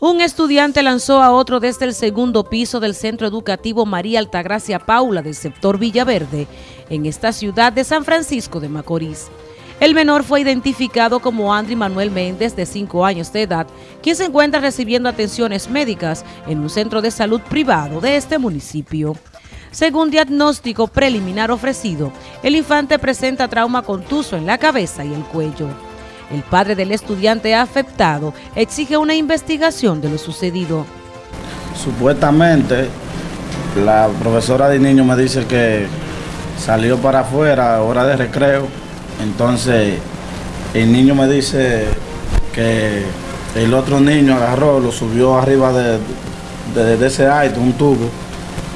Un estudiante lanzó a otro desde el segundo piso del Centro Educativo María Altagracia Paula del sector Villaverde, en esta ciudad de San Francisco de Macorís. El menor fue identificado como Andri Manuel Méndez, de 5 años de edad, quien se encuentra recibiendo atenciones médicas en un centro de salud privado de este municipio. Según diagnóstico preliminar ofrecido, el infante presenta trauma contuso en la cabeza y el cuello. El padre del estudiante afectado exige una investigación de lo sucedido. Supuestamente, la profesora de niño me dice que salió para afuera a hora de recreo. Entonces, el niño me dice que el otro niño agarró, lo subió arriba de, de, ese aire, un tubo,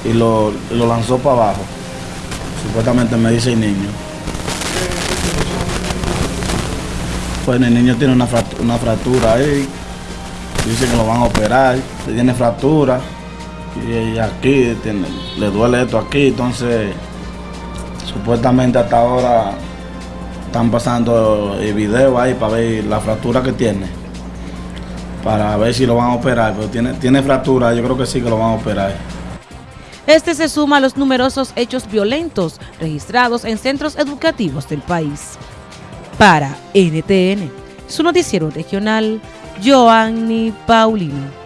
y lo, lo lanzó para abajo. Supuestamente me dice el niño. Pues el niño tiene una fractura, ahí, dice que lo van a operar, tiene fractura y, aquí le duele esto aquí, entonces supuestamente hasta ahora están pasando el video ahí para ver la fractura que tiene, para ver si lo van a operar, pero tiene, tiene fractura, yo creo que sí que lo van a operar. Este se suma a los numerosos hechos violentos registrados en centros educativos del país. Para NTN, su noticiero regional, Joanny Paulino.